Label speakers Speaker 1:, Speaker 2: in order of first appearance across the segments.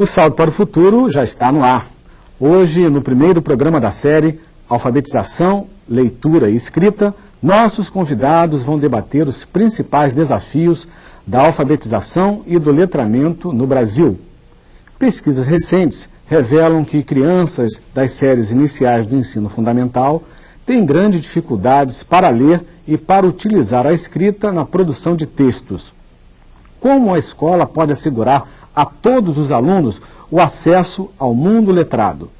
Speaker 1: O Salto para o Futuro já está no ar. Hoje, no primeiro programa da série Alfabetização, Leitura e Escrita, nossos convidados vão debater os principais desafios da alfabetização e do letramento no Brasil. Pesquisas recentes revelam que crianças das séries iniciais do ensino fundamental têm grandes dificuldades para ler e para utilizar a escrita na produção de textos. Como a escola pode assegurar a todos os alunos o acesso ao mundo letrado.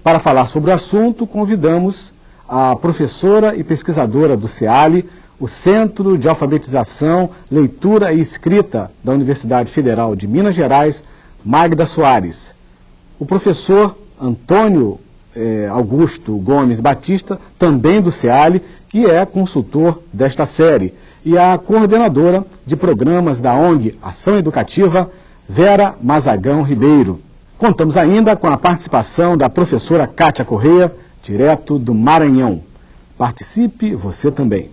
Speaker 1: Para falar sobre o assunto, convidamos a professora e pesquisadora do CEALI, o Centro de Alfabetização, Leitura e Escrita da Universidade Federal de Minas Gerais, Magda Soares. O professor Antônio eh, Augusto Gomes Batista, também do CEALI, que é consultor desta série, e a coordenadora de programas da ONG Ação Educativa, Vera Mazagão Ribeiro. Contamos ainda com a participação da professora Kátia Correia, direto do Maranhão. Participe você também.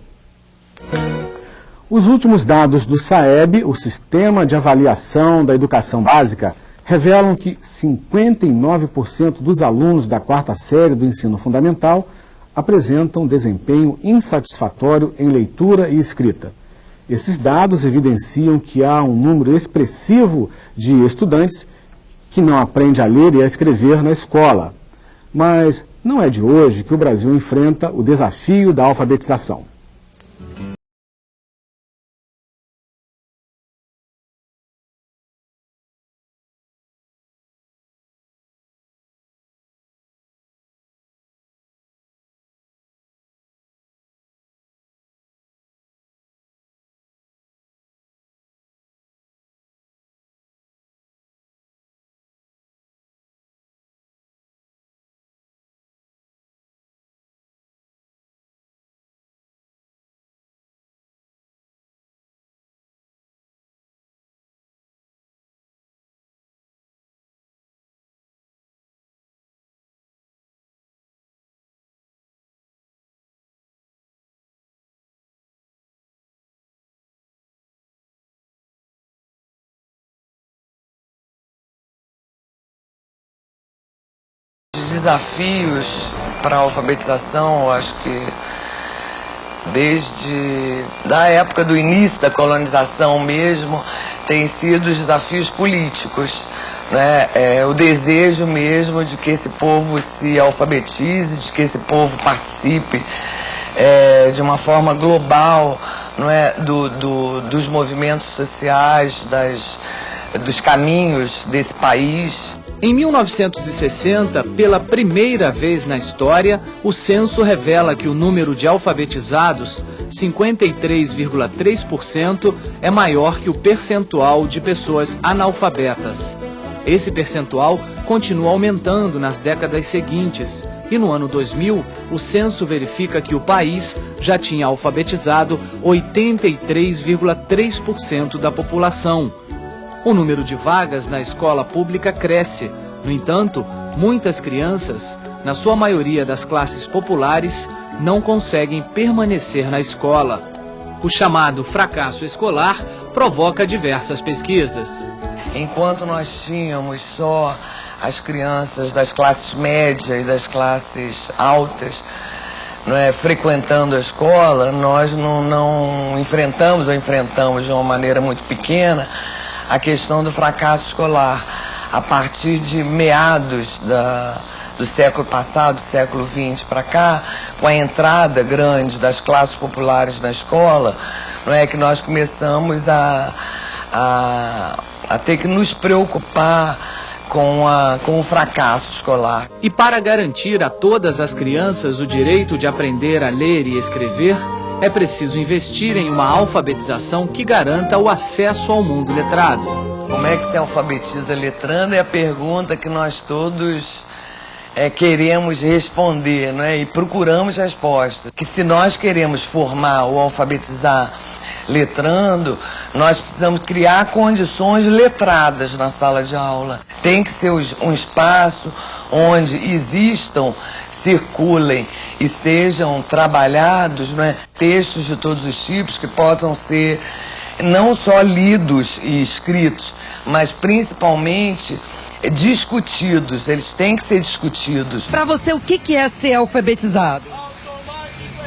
Speaker 1: Os últimos dados do SAEB, o Sistema de Avaliação da Educação Básica, revelam que 59% dos alunos da quarta série do ensino fundamental apresentam desempenho insatisfatório em leitura e escrita. Esses dados evidenciam que há um número expressivo de estudantes que não aprende a ler e a escrever na escola. Mas não é de hoje que o Brasil enfrenta o desafio da alfabetização.
Speaker 2: Desafios para a alfabetização, eu acho que desde da época do início da colonização mesmo, tem sido os desafios políticos. Né? É, o desejo mesmo de que esse povo se alfabetize, de que esse povo participe é, de uma forma global não é? do, do, dos movimentos sociais, das, dos caminhos desse país.
Speaker 3: Em 1960, pela primeira vez na história, o censo revela que o número de alfabetizados, 53,3%, é maior que o percentual de pessoas analfabetas. Esse percentual continua aumentando nas décadas seguintes e no ano 2000, o censo verifica que o país já tinha alfabetizado 83,3% da população o número de vagas na escola pública cresce. No entanto, muitas crianças, na sua maioria das classes populares, não conseguem permanecer na escola. O chamado fracasso escolar provoca diversas pesquisas.
Speaker 2: Enquanto nós tínhamos só as crianças das classes médias e das classes altas não é, frequentando a escola, nós não, não enfrentamos ou enfrentamos de uma maneira muito pequena a questão do fracasso escolar. A partir de meados da, do século passado, século XX para cá, com a entrada grande das classes populares na escola, não é que nós começamos a, a, a ter que nos preocupar com, a, com o fracasso escolar.
Speaker 3: E para garantir a todas as crianças o direito de aprender a ler e escrever, é preciso investir em uma alfabetização que garanta o acesso ao mundo letrado.
Speaker 2: Como é que se alfabetiza letrando é a pergunta que nós todos é, queremos responder né? e procuramos respostas. Que se nós queremos formar ou alfabetizar letrando, nós precisamos criar condições letradas na sala de aula. Tem que ser um espaço onde existam, circulem e sejam trabalhados né, textos de todos os tipos que possam ser não só lidos e escritos, mas principalmente discutidos, eles têm que ser discutidos.
Speaker 4: Para você, o que é ser alfabetizado?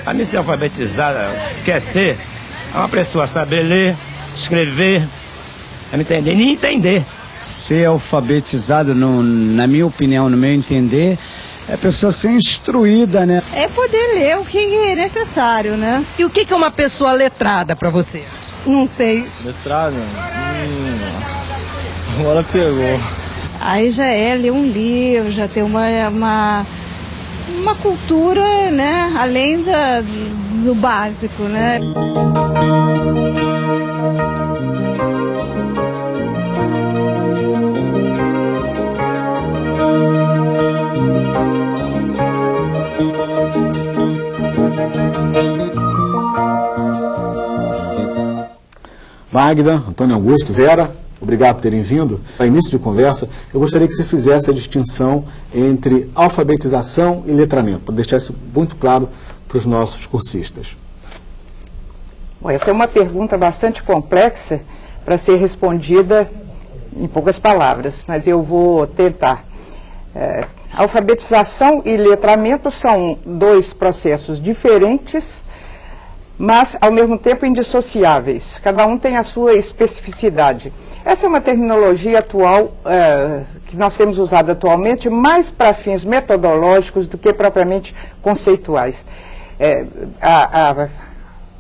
Speaker 5: A mim ser alfabetizada quer ser uma pessoa saber ler, escrever, não entender, nem entender.
Speaker 6: Ser alfabetizado, no, na minha opinião, no meu entender, é a pessoa ser instruída, né?
Speaker 7: É poder ler o que é necessário, né?
Speaker 4: E o que é uma pessoa letrada para você?
Speaker 7: Não sei.
Speaker 8: Letrada? Hum, agora pegou.
Speaker 7: Aí já é ler um livro, já ter uma, uma, uma cultura, né? Além da, do básico, né?
Speaker 1: Magda, Antônio Augusto, Vera, obrigado por terem vindo. A início de conversa, eu gostaria que você fizesse a distinção entre alfabetização e letramento, para deixar isso muito claro para os nossos cursistas.
Speaker 9: Bom, essa é uma pergunta bastante complexa para ser respondida em poucas palavras, mas eu vou tentar. É, alfabetização e letramento são dois processos diferentes mas ao mesmo tempo indissociáveis. Cada um tem a sua especificidade. Essa é uma terminologia atual é, que nós temos usado atualmente mais para fins metodológicos do que propriamente conceituais. É, a, a,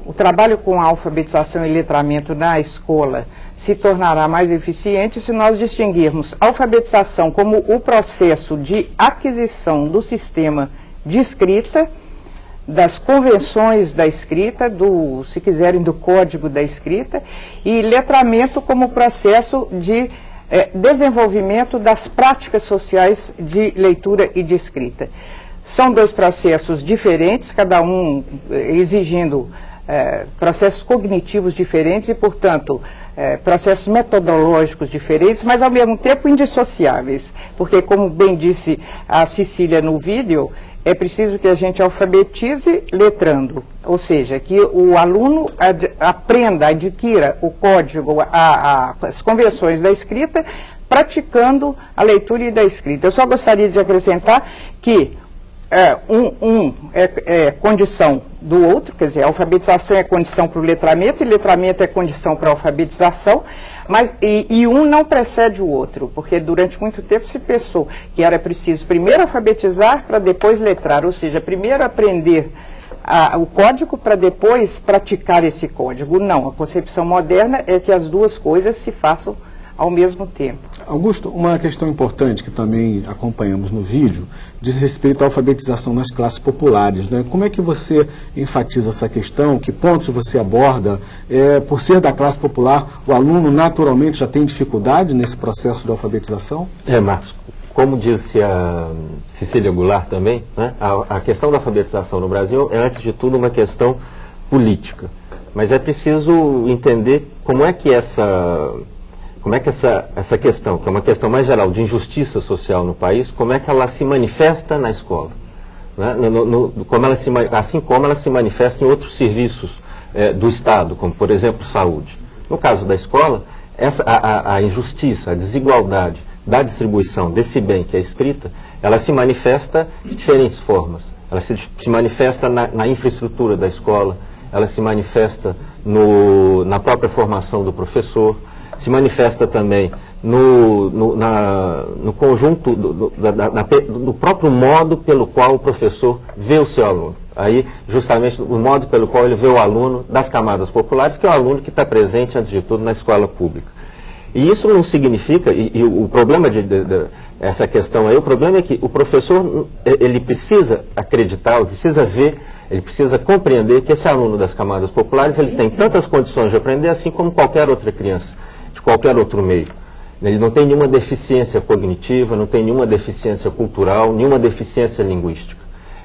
Speaker 9: o trabalho com alfabetização e letramento na escola se tornará mais eficiente se nós distinguirmos alfabetização como o processo de aquisição do sistema de escrita das convenções da escrita, do, se quiserem, do código da escrita, e letramento como processo de é, desenvolvimento das práticas sociais de leitura e de escrita. São dois processos diferentes, cada um é, exigindo é, processos cognitivos diferentes e, portanto, é, processos metodológicos diferentes, mas ao mesmo tempo indissociáveis, porque, como bem disse a Cecília no vídeo, é preciso que a gente alfabetize letrando, ou seja, que o aluno ad, aprenda, adquira o código, a, a, as convenções da escrita, praticando a leitura e da escrita. Eu só gostaria de acrescentar que é, um, um é, é, condição do outro, quer dizer, a alfabetização é condição para o letramento e letramento é condição para a alfabetização, mas, e, e, um não precede o outro, porque durante muito tempo se pensou que era preciso primeiro alfabetizar para depois letrar, ou seja, primeiro aprender a, o código para depois praticar esse código. Não, a concepção moderna é que as duas coisas se façam ao mesmo tempo.
Speaker 1: Augusto, uma questão importante que também acompanhamos no vídeo diz respeito à alfabetização nas classes populares. Né? Como é que você enfatiza essa questão? Que pontos você aborda? É, por ser da classe popular, o aluno naturalmente já tem dificuldade nesse processo de alfabetização?
Speaker 10: É, Marcos, como disse a Cecília Goulart também, né, a, a questão da alfabetização no Brasil é, antes de tudo, uma questão política. Mas é preciso entender como é que essa como é que essa, essa questão, que é uma questão mais geral de injustiça social no país, como é que ela se manifesta na escola? Né? No, no, como ela se, assim como ela se manifesta em outros serviços é, do Estado, como por exemplo saúde. No caso da escola, essa, a, a, injustiça, a desigualdade da distribuição desse bem que é escrita, ela se manifesta de diferentes formas. Ela se, se manifesta na, na, infraestrutura da escola, ela se manifesta no, na própria formação do professor, se manifesta também no, no, na, no conjunto do, do, próprio modo pelo qual o professor vê o seu aluno. Aí, justamente, o modo pelo qual ele vê o aluno das camadas populares, que é o aluno que está presente, antes de tudo, na escola pública. E isso não significa, e, e o problema de, de, de, essa questão aí, o problema é que o professor, ele precisa acreditar, ele precisa ver, ele precisa compreender que esse aluno das camadas populares, ele tem tantas condições de aprender, assim como qualquer outra criança qualquer outro meio. Ele não tem nenhuma deficiência cognitiva, não tem nenhuma deficiência cultural, nenhuma deficiência linguística.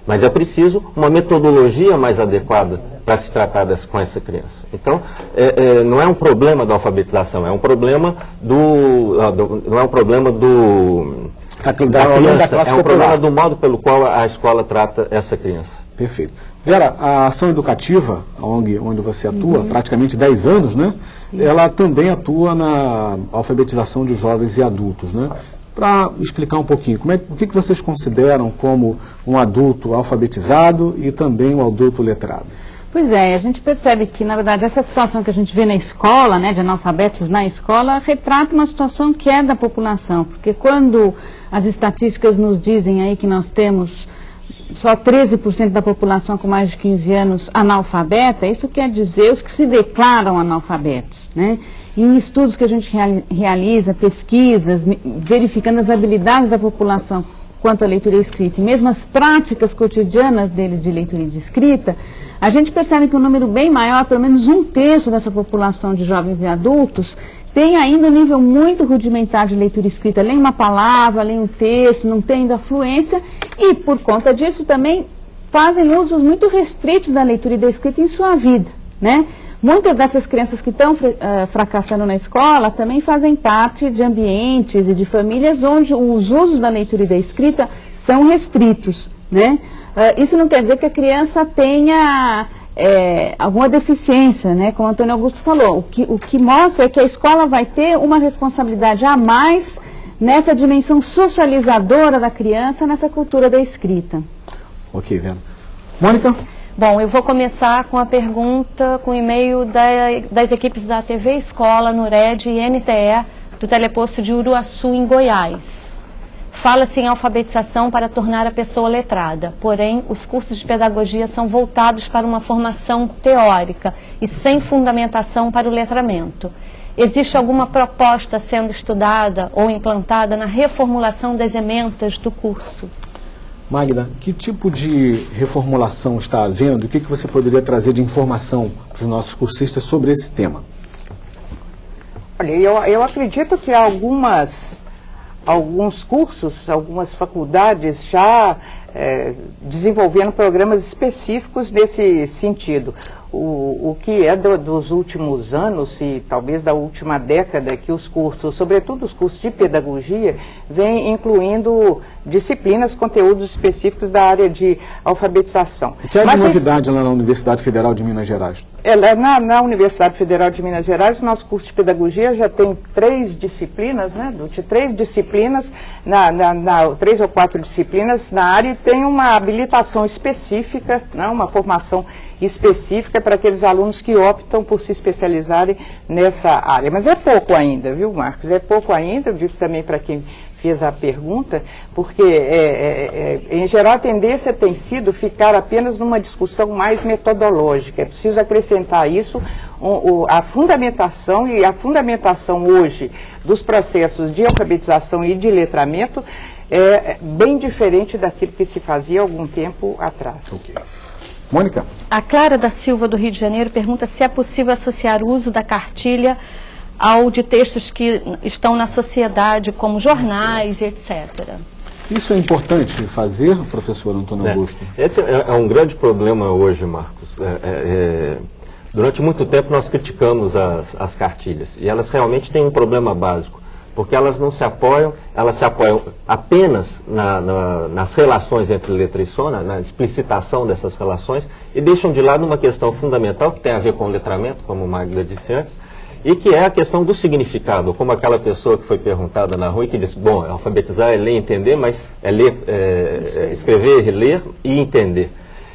Speaker 10: Mas é preciso uma metodologia mais adequada para se tratar dessa, com essa criança. Então, é, é, não é um problema da alfabetização, é um problema do, ah, do não é um problema do da, da criança, é um problema do modo pelo qual a escola trata essa criança.
Speaker 1: Perfeito. Vera, a ação educativa, onde, onde você atua, uhum. praticamente 10 anos, né? Ela também atua na alfabetização de jovens e adultos, né? para explicar um pouquinho, como é, o que, que vocês consideram como um adulto alfabetizado e também um adulto letrado?
Speaker 11: Pois é, a gente percebe que, na verdade, essa situação que a gente vê na escola, né, de analfabetos na escola, retrata uma situação que é da população. Porque quando as estatísticas nos dizem aí que nós temos só 13% da população com mais de 15 anos analfabeta, isso quer dizer os que se declaram analfabetos, né? Em estudos que a gente realiza, pesquisas, verificando as habilidades da população quanto à leitura e escrita, e mesmo as práticas cotidianas deles de leitura e de escrita, a gente percebe que um número bem maior, pelo menos um terço dessa população de jovens e adultos, tem ainda um nível muito rudimentar de leitura escrita, lê uma palavra, lê um texto, não tem ainda fluência, e por conta disso também fazem usos muito restritos da leitura e da escrita em sua vida, né? Muitas dessas crianças que estão uh, fracassando na escola também fazem parte de ambientes e de famílias onde os usos da leitura e da escrita são restritos. Né? Uh, isso não quer dizer que a criança tenha é, alguma deficiência, né? como o Antônio Augusto falou. O que, o que mostra é que a escola vai ter uma responsabilidade a mais nessa dimensão socializadora da criança, nessa cultura da escrita.
Speaker 1: Ok, Vera. Mônica?
Speaker 12: Bom, eu vou começar com a pergunta, com o e-mail da, das equipes da TV Escola, NURED e NTE, do teleposto de Uruaçu, em Goiás. Fala-se em alfabetização para tornar a pessoa letrada, porém, os cursos de pedagogia são voltados para uma formação teórica e sem fundamentação para o letramento. Existe alguma proposta sendo estudada ou implantada na reformulação das ementas do curso?
Speaker 1: Magda, que tipo de reformulação está havendo? O que, que você poderia trazer de informação para os nossos cursistas sobre esse tema?
Speaker 9: Olha, eu, eu acredito que algumas, alguns cursos, algumas faculdades já é, desenvolvendo programas específicos nesse sentido o, o que é do, dos últimos anos e talvez da última década que os cursos, sobretudo os cursos de pedagogia, vêm incluindo disciplinas, conteúdos específicos da área de alfabetização.
Speaker 1: O que é de novidade lá na Universidade Federal de Minas Gerais?
Speaker 9: É, na, na, Universidade Federal de Minas Gerais, o nosso curso de pedagogia já tem três disciplinas, né, de três disciplinas, na, na, na, três ou quatro disciplinas na área e tem uma habilitação específica, né, uma formação específica para aqueles alunos que optam por se especializarem nessa área. Mas é pouco ainda, viu, Marcos? É pouco ainda, eu digo também para quem fez a pergunta, porque, é, é, é, em geral, a tendência tem sido ficar apenas numa discussão mais metodológica. É preciso acrescentar isso, um, a fundamentação, e a fundamentação hoje dos processos de alfabetização e de letramento é bem diferente daquilo que se fazia algum tempo atrás.
Speaker 1: Okay. Mônica.
Speaker 12: A Clara da Silva, do Rio de Janeiro, pergunta se é possível associar o uso da cartilha ao de textos que estão na sociedade, como jornais e etc.
Speaker 1: Isso é importante fazer, professor Antônio
Speaker 10: é.
Speaker 1: Augusto?
Speaker 10: Esse é, é, um grande problema hoje, Marcos. É, é, é, durante muito tempo nós criticamos as, as cartilhas e elas realmente têm um problema básico porque elas não se apoiam, elas se apoiam apenas na, na, nas relações entre letra e som, na, na, explicitação dessas relações, e deixam de lado uma questão fundamental que tem a ver com o letramento, como Magda disse antes, e que é a questão do significado, como aquela pessoa que foi perguntada na rua e que disse, bom, alfabetizar é ler e entender, mas é ler, é, é escrever, ler e entender.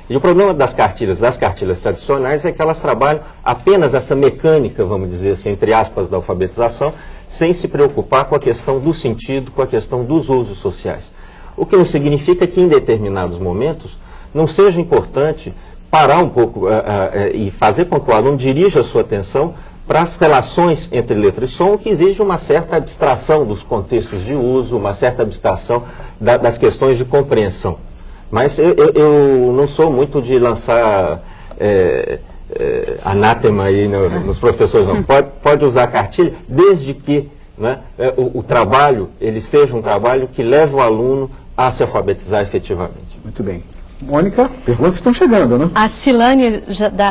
Speaker 10: E o problema das cartilhas, das cartilhas tradicionais, é que elas trabalham apenas essa mecânica, vamos dizer assim, entre aspas, da alfabetização, sem se preocupar com a questão do sentido, com a questão dos usos sociais. O que não significa que em determinados momentos não seja importante parar um pouco uh, uh, uh, e fazer com que o aluno dirija a sua atenção para as relações entre letra e som, que exige uma certa abstração dos contextos de uso, uma certa abstração da, das questões de compreensão. Mas eu, eu, eu, não sou muito de lançar é, anátema aí no, nos professores, não. Pode, pode usar cartilha, desde que né, é, o, o, trabalho ele seja um trabalho que leve o aluno a se alfabetizar efetivamente.
Speaker 1: Muito bem. Mônica, perguntas estão chegando, né?
Speaker 12: A Silane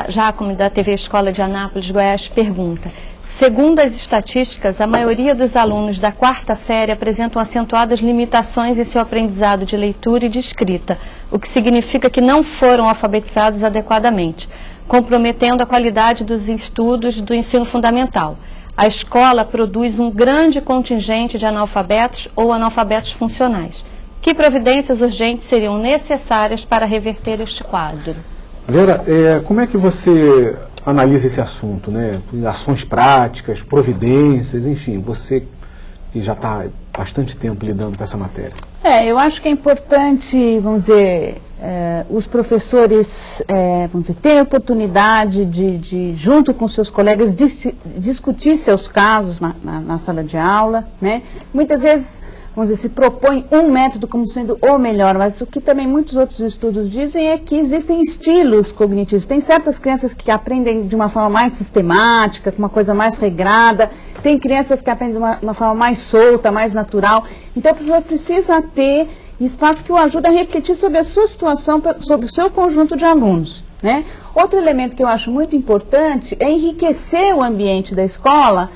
Speaker 12: Jacome, da TV Escola de Anápolis, Goiás, pergunta. Segundo as estatísticas, a maioria dos alunos da quarta série apresentam acentuadas limitações em seu aprendizado de leitura e de escrita, o que significa que não foram alfabetizados adequadamente comprometendo a qualidade dos estudos do ensino fundamental. a escola produz um grande contingente de analfabetos ou analfabetos funcionais. Que providências urgentes seriam necessárias para reverter este quadro?
Speaker 1: Vera, é, como é que você analisa esse assunto, né? Ações práticas, providências, enfim, você que já está bastante tempo lidando com essa matéria.
Speaker 11: É, eu acho que é importante, vamos dizer, é, os professores é, vamos dizer, terem a oportunidade de, de, junto com seus colegas, dis, discutir seus casos na, na, na, sala de aula. Né? Muitas vezes, vamos dizer, se propõe um método como sendo o melhor, mas o que também muitos outros estudos dizem é que existem estilos cognitivos. Tem certas crianças que aprendem de uma forma mais sistemática, com uma coisa mais regrada, tem crianças que aprendem de uma, uma forma mais solta, mais natural. Então, o professor precisa ter espaço que o ajuda a refletir sobre a sua situação, sobre o seu conjunto de alunos. Né? Outro elemento que eu acho muito importante é enriquecer o ambiente da escola,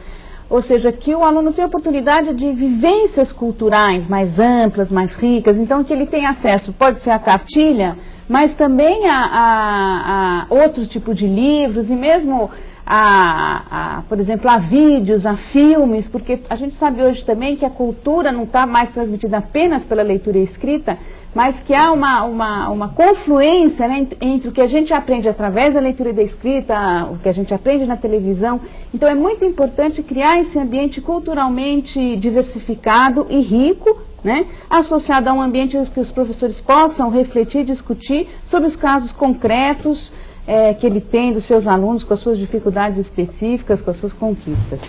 Speaker 11: ou seja, que o aluno tenha oportunidade de vivências culturais mais amplas, mais ricas, então que ele tenha acesso, pode ser a cartilha, mas também a, a, a tipo de livros e mesmo a, a, por exemplo, a vídeos, a filmes, porque a gente sabe hoje também que a cultura não está mais transmitida apenas pela leitura escrita, mas que há uma, uma, uma confluência né, entre o que a gente aprende através da leitura e da escrita, o que a gente aprende na televisão. Então é muito importante criar esse ambiente culturalmente diversificado e rico, né, associado a um ambiente que os professores possam refletir, discutir sobre os casos concretos, é, que ele tem dos seus alunos, com as suas dificuldades específicas, com as suas conquistas.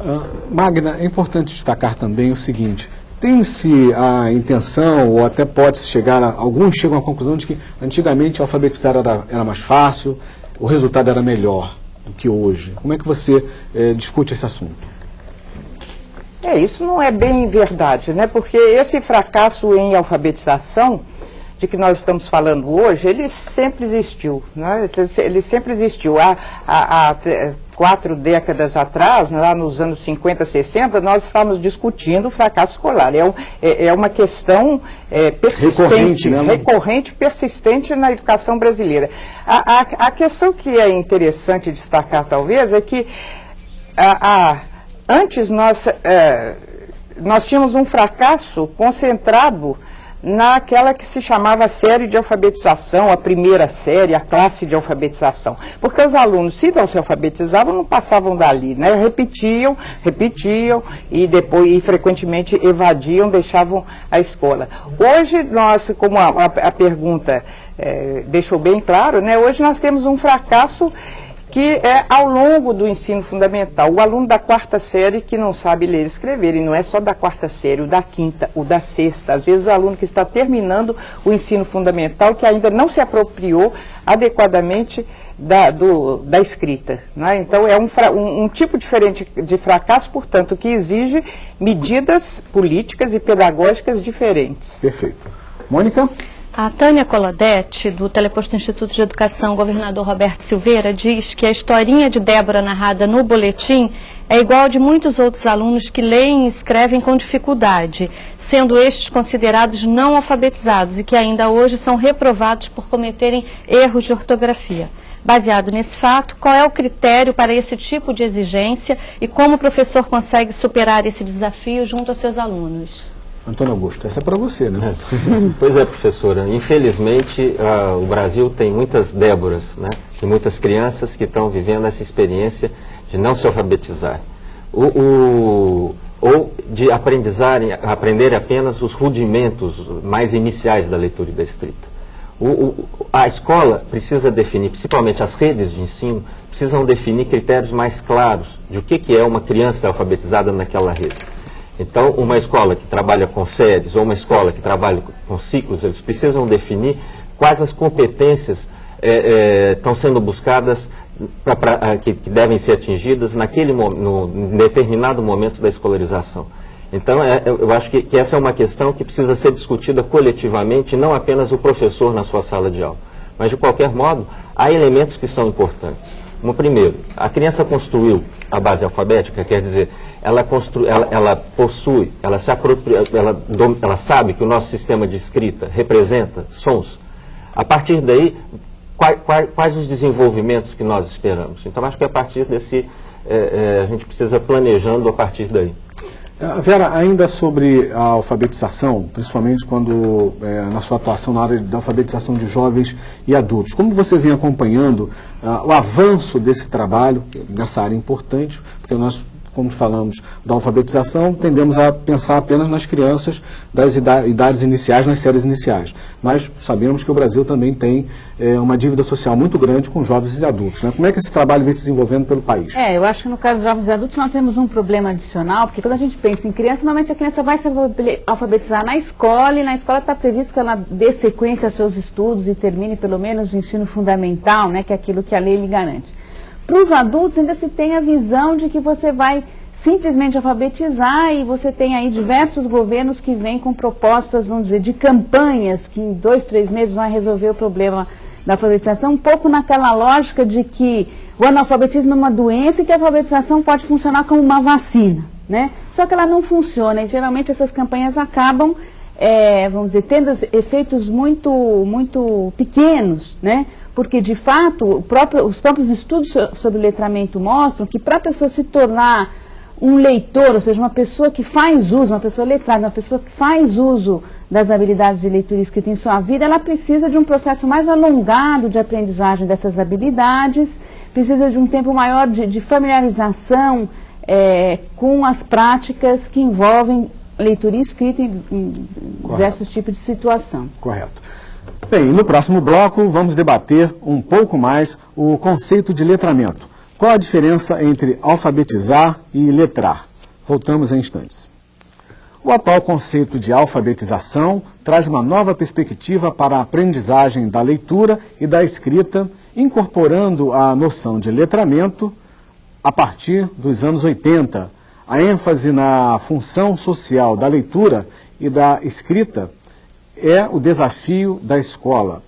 Speaker 1: Uh, Magna, é importante destacar também o seguinte, tem-se a intenção, ou até pode-se chegar, a, alguns chegam à conclusão de que antigamente alfabetizar era, era mais fácil, o resultado era melhor do que hoje. Como é que você eh, discute esse assunto?
Speaker 9: É, isso não é bem verdade, né? Porque esse fracasso em alfabetização de que nós estamos falando hoje, ele sempre existiu, né? ele sempre existiu. Há, há, há quatro décadas atrás, lá nos anos 50, 60, nós estávamos discutindo o fracasso escolar. É, um, é, é uma questão é, persistente, recorrente, né? recorrente, persistente na educação brasileira. A, a, a, questão que é interessante destacar, talvez, é que a, antes nós, é, nós tínhamos um fracasso concentrado naquela que se chamava série de alfabetização, a primeira série, a classe de alfabetização. Porque os alunos, se não se alfabetizavam, não passavam dali, né? Repetiam, repetiam e depois, e frequentemente evadiam, deixavam a escola. Hoje, nós, como a, a, a pergunta é, deixou bem claro, né? Hoje nós temos um fracasso que é ao longo do ensino fundamental. O aluno da quarta série que não sabe ler e escrever, e não é só da quarta série, o da quinta, o da sexta. Às vezes o aluno que está terminando o ensino fundamental, que ainda não se apropriou adequadamente da, do, da escrita. Né? Então é um, um, um tipo diferente de fracasso, portanto, que exige medidas políticas e pedagógicas diferentes.
Speaker 1: Perfeito. Mônica?
Speaker 12: A Tânia Coladetti, do Teleposto Instituto de Educação, governador Roberto Silveira, diz que a historinha de Débora narrada no boletim é igual de muitos outros alunos que leem e escrevem com dificuldade, sendo estes considerados não alfabetizados e que ainda hoje são reprovados por cometerem erros de ortografia. Baseado nesse fato, qual é o critério para esse tipo de exigência e como o professor consegue superar esse desafio junto aos seus alunos?
Speaker 1: Antônio Augusto, essa é para você, né?
Speaker 10: pois é, professora. Infelizmente, uh, o Brasil tem muitas Déboras, né? E muitas crianças que estão vivendo essa experiência de não se alfabetizar. O, o, ou de aprendizarem, aprender apenas os rudimentos mais iniciais da leitura e da escrita. O, a escola precisa definir, principalmente as redes de ensino, precisam definir critérios mais claros de o que, que é uma criança alfabetizada naquela rede. Então, uma escola que trabalha com séries ou uma escola que trabalha com ciclos, eles precisam definir quais as competências estão é, é, sendo buscadas pra, pra, que, que, devem ser atingidas naquele no, determinado momento da escolarização. Então, é, eu acho que, que, essa é uma questão que precisa ser discutida coletivamente, não apenas o professor na sua sala de aula. Mas, de qualquer modo, há elementos que são importantes. Como primeiro, a criança construiu a base alfabética, quer dizer, ela, constru, ela, ela possui, ela, se apropria, ela, ela sabe que o nosso sistema de escrita representa sons. A partir daí, quais, quais, quais os desenvolvimentos que nós esperamos? Então, acho que é a partir desse, é, é, a gente precisa planejando a partir daí.
Speaker 1: Eh, Vera, ainda sobre a alfabetização, principalmente quando é, na sua atuação na área da alfabetização de jovens e adultos, como você vem acompanhando ah, o avanço desse trabalho nessa área importante, porque nós como falamos da alfabetização, tendemos a pensar apenas nas crianças das idades iniciais, nas séries iniciais. Mas sabemos que o Brasil também tem é, uma dívida social muito grande com jovens e adultos. Né? Como é que esse trabalho vem se desenvolvendo pelo país?
Speaker 11: É, eu acho que no caso de jovens e adultos nós temos um problema adicional, porque quando a gente pensa em criança, normalmente a criança vai se alfabetizar na escola, e na escola está previsto que ela dê sequência aos seus estudos e termine pelo menos o ensino fundamental, né, que é aquilo que a lei lhe garante. Para os adultos ainda se tem a visão de que você vai simplesmente alfabetizar e você tem aí diversos governos que vêm com propostas, vamos dizer, de campanhas que em dois, três meses vão resolver o problema da alfabetização, um pouco naquela lógica de que o analfabetismo é uma doença e que a alfabetização pode funcionar como uma vacina, né? Só que ela não funciona e geralmente essas campanhas acabam, é, vamos dizer, tendo efeitos muito, muito pequenos, né? Porque de fato próprio, os próprios estudos sobre o letramento mostram que para a pessoa se tornar um leitor, ou seja, uma pessoa que faz uso, uma pessoa letrada, uma pessoa que faz uso das habilidades de leitura e escrita em sua vida, ela precisa de um processo mais alongado de aprendizagem dessas habilidades, precisa de um tempo maior de, de familiarização é, com as práticas que envolvem leitura e escrita em, em diversos tipos de situação.
Speaker 1: Correto. Bem, no próximo bloco vamos debater um pouco mais o conceito de letramento. Qual a diferença entre alfabetizar e letrar? Voltamos em instantes. O atual conceito de alfabetização traz uma nova perspectiva para a aprendizagem da leitura e da escrita, incorporando a noção de letramento a partir dos anos 80. A ênfase na função social da leitura e da escrita é o desafio da escola,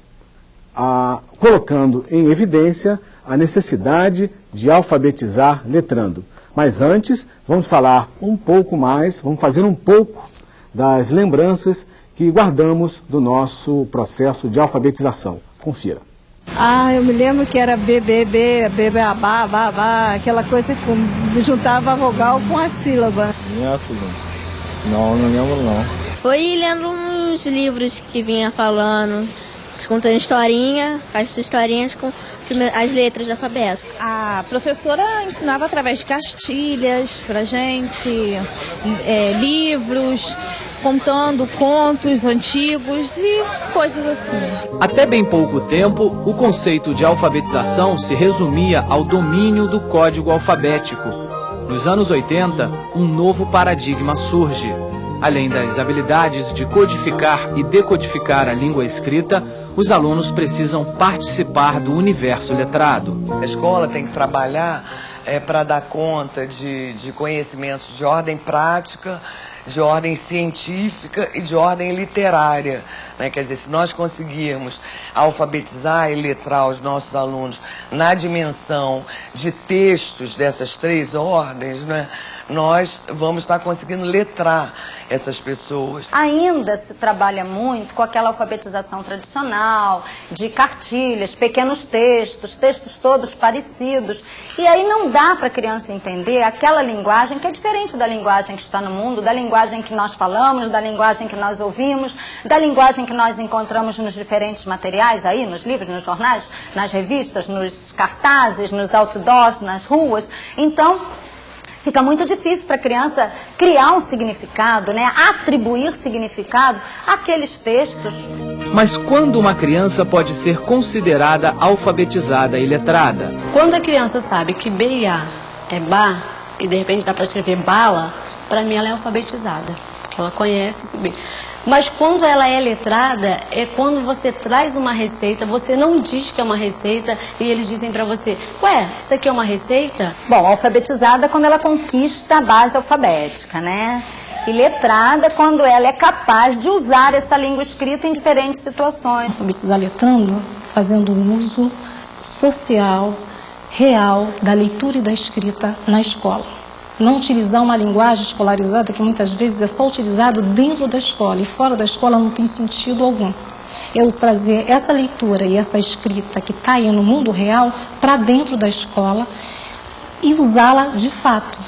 Speaker 1: a, colocando em evidência a necessidade de alfabetizar letrando. Mas antes, vamos falar um pouco mais, vamos fazer um pouco das lembranças que guardamos do nosso processo de alfabetização. Confira.
Speaker 7: Ah, eu me lembro que era BBB, BBABá, babá, aquela coisa que juntava a vogal com a sílaba.
Speaker 8: Não, não lembro não.
Speaker 13: Foi lendo uns livros que vinha falando contando historinha, as historinhas com as letras do alfabeto.
Speaker 14: A professora ensinava através de castilhas pra gente, é, livros, contando contos antigos e coisas assim.
Speaker 3: Até bem pouco tempo, o conceito de alfabetização se resumia ao domínio do código alfabético. Nos anos 80, um novo paradigma surge. Além das habilidades de codificar e decodificar a língua escrita, os alunos precisam participar do universo letrado.
Speaker 2: A escola tem que trabalhar é, para dar conta de, de conhecimentos de ordem prática, de ordem científica e de ordem literária. Né? Quer dizer, se nós conseguirmos alfabetizar e letrar os nossos alunos na dimensão de textos dessas três ordens, né? Nós vamos estar conseguindo letrar essas pessoas.
Speaker 15: Ainda se trabalha muito com aquela alfabetização tradicional, de cartilhas, pequenos textos, textos todos parecidos. E aí não dá para a criança entender aquela linguagem que é diferente da linguagem que está no mundo, da linguagem que nós falamos, da linguagem que nós ouvimos, da linguagem que nós encontramos nos diferentes materiais aí, nos livros, nos jornais, nas revistas, nos cartazes, nos outdoors, nas ruas. Então, fica muito difícil para a criança criar um significado, né? atribuir significado àqueles textos.
Speaker 3: Mas quando uma criança pode ser considerada alfabetizada e letrada?
Speaker 16: Quando a criança sabe que B e A é bar, e de repente dá para escrever bala, para mim ela é alfabetizada. Porque ela conhece B. Mas quando ela é letrada, é quando você traz uma receita, você não diz que é uma receita e eles dizem para você, ué, isso aqui é uma receita?
Speaker 15: Bom, alfabetizada é quando ela conquista a base alfabética, né? E letrada quando ela é capaz de usar essa língua escrita em diferentes situações.
Speaker 16: Alfabetizar letrando, fazendo uso social, real da leitura e da escrita na escola não utilizar uma linguagem escolarizada que muitas vezes é só utilizado dentro da escola e fora da escola não tem sentido algum. Eu trazer essa leitura e essa escrita que está aí no mundo real para dentro da escola,
Speaker 17: e usá-la de fato,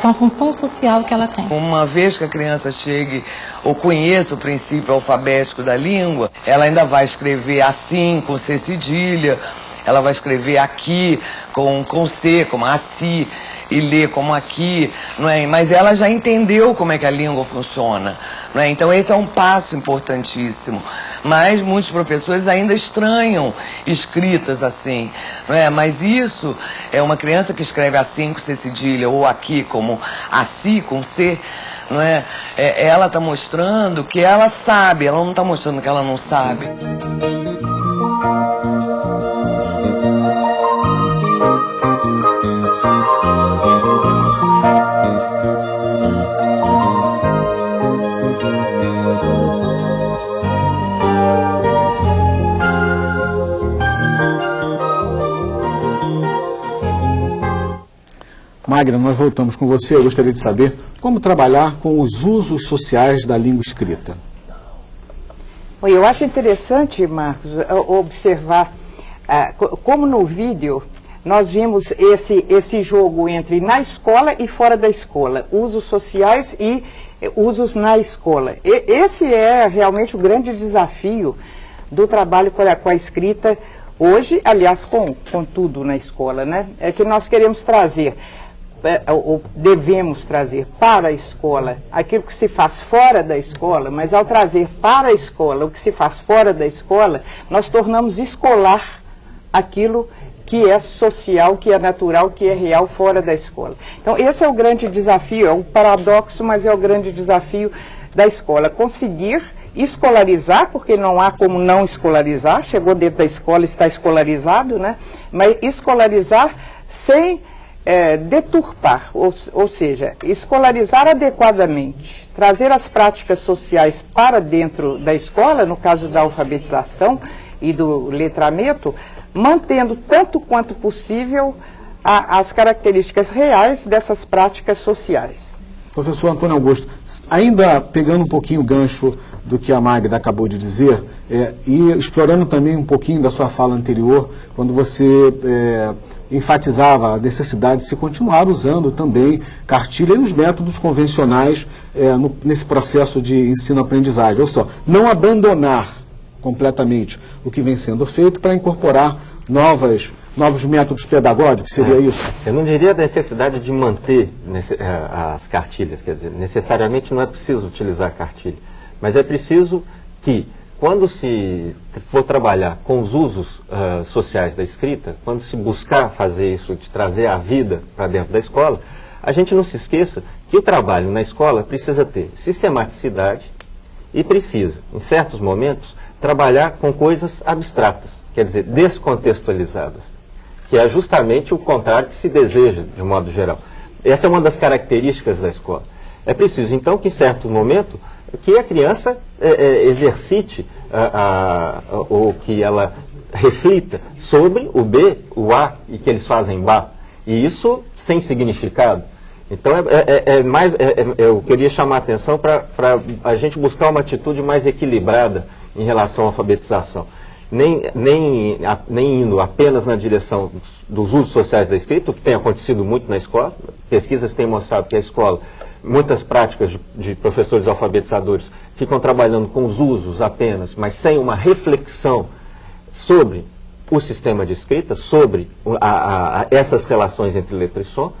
Speaker 17: com a função social que ela tem.
Speaker 2: Uma vez que a criança chegue ou conheça o princípio alfabético da língua, ela ainda vai escrever assim, com C cedilha, ela vai escrever aqui com, com C, como assim, e ler como aqui, não é? Mas ela já entendeu como é que a língua funciona, não é? Então esse é um passo importantíssimo. Mas muitos professores ainda estranham escritas assim, não é? Mas isso é uma criança que escreve assim com C cedilha ou aqui como assim com C, não é? é ela está mostrando que ela sabe, ela não está mostrando que ela não sabe.
Speaker 1: Magna, nós voltamos com você. Eu gostaria de saber como trabalhar com os usos sociais da língua escrita.
Speaker 9: Eu acho interessante, Marcos, observar uh, como no vídeo nós vimos esse, esse jogo entre na escola e fora da escola, usos sociais e usos na escola. E, esse é realmente o grande desafio do trabalho com a, com a escrita hoje, aliás, com, com tudo na escola, né? É que nós queremos trazer ou devemos trazer para a escola aquilo que se faz fora da escola, mas ao trazer para a escola o que se faz fora da escola, nós tornamos escolar aquilo que é social, que é natural, que é real fora da escola. Então esse é o grande desafio, é um paradoxo, mas é o grande desafio da escola, conseguir escolarizar, porque não há como não escolarizar, chegou dentro da escola, está escolarizado, né? Mas escolarizar sem é, deturpar, ou, ou seja, escolarizar adequadamente, trazer as práticas sociais para dentro da escola, no caso da alfabetização e do letramento, mantendo tanto quanto possível a, as características reais dessas práticas sociais.
Speaker 1: Professor Antônio Augusto, ainda pegando um pouquinho o gancho do que a Magda acabou de dizer, é, e explorando também um pouquinho da sua fala anterior, quando você é, enfatizava a necessidade de se continuar usando também cartilha e os métodos convencionais é, no, nesse processo de ensino-aprendizagem. Ou só, não abandonar completamente o que vem sendo feito para incorporar novas, novos métodos pedagógicos, seria é, isso?
Speaker 10: Eu não diria a necessidade de manter é, as cartilhas, quer dizer, necessariamente não é preciso utilizar cartilha, mas é preciso que quando se for trabalhar com os usos uh, sociais da escrita, quando se buscar fazer isso, de trazer a vida para dentro da escola, a gente não se esqueça que o trabalho na escola precisa ter sistematicidade e precisa, em certos momentos, trabalhar com coisas abstratas, quer dizer, descontextualizadas, que é justamente o contrário que se deseja, de modo geral. Essa é uma das características da escola. É preciso, então, que em certo momento que a criança é, é, exercite a, a, ou que ela reflita sobre o B, o A e que eles fazem Ba. E isso sem significado. Então é, é, é, é mais, é, eu queria chamar a atenção para a gente buscar uma atitude mais equilibrada em relação à alfabetização. Nem, nem, a, nem indo apenas na direção dos, dos usos sociais da escrita, o que tem acontecido muito na escola. Pesquisas têm mostrado que a escola muitas práticas de, de, professores alfabetizadores ficam trabalhando com os usos apenas, mas sem uma reflexão sobre o sistema de escrita, sobre a, a, essas relações entre letra e som,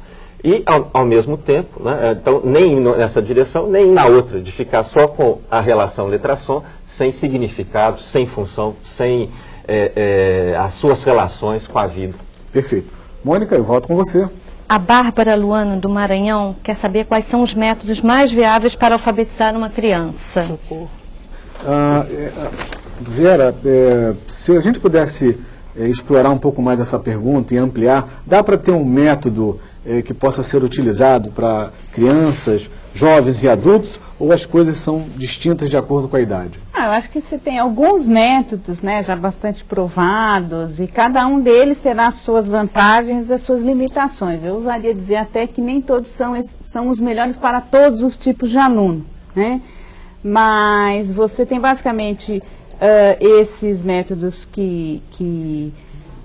Speaker 10: e ao, ao mesmo tempo, né, então nem nessa direção, nem na outra, de ficar só com a relação letra-som, sem significado, sem função, sem é, é, as suas relações com a vida.
Speaker 1: Perfeito. Mônica, eu volto com você.
Speaker 12: A Bárbara Luana, do Maranhão, quer saber quais são os métodos mais viáveis para alfabetizar uma criança.
Speaker 1: Ah, é, Vera, é, se a gente pudesse é, explorar um pouco mais essa pergunta e ampliar, dá para ter um método é, que possa ser utilizado para crianças, jovens e adultos, ou as coisas são distintas de acordo com a idade?
Speaker 11: Ah, eu acho que você tem alguns métodos né, já bastante provados e cada um deles terá as suas vantagens e as suas limitações. Eu usaria dizer até que nem todos são, são os melhores para todos os tipos de aluno. Né? Mas você tem basicamente uh, esses métodos que, que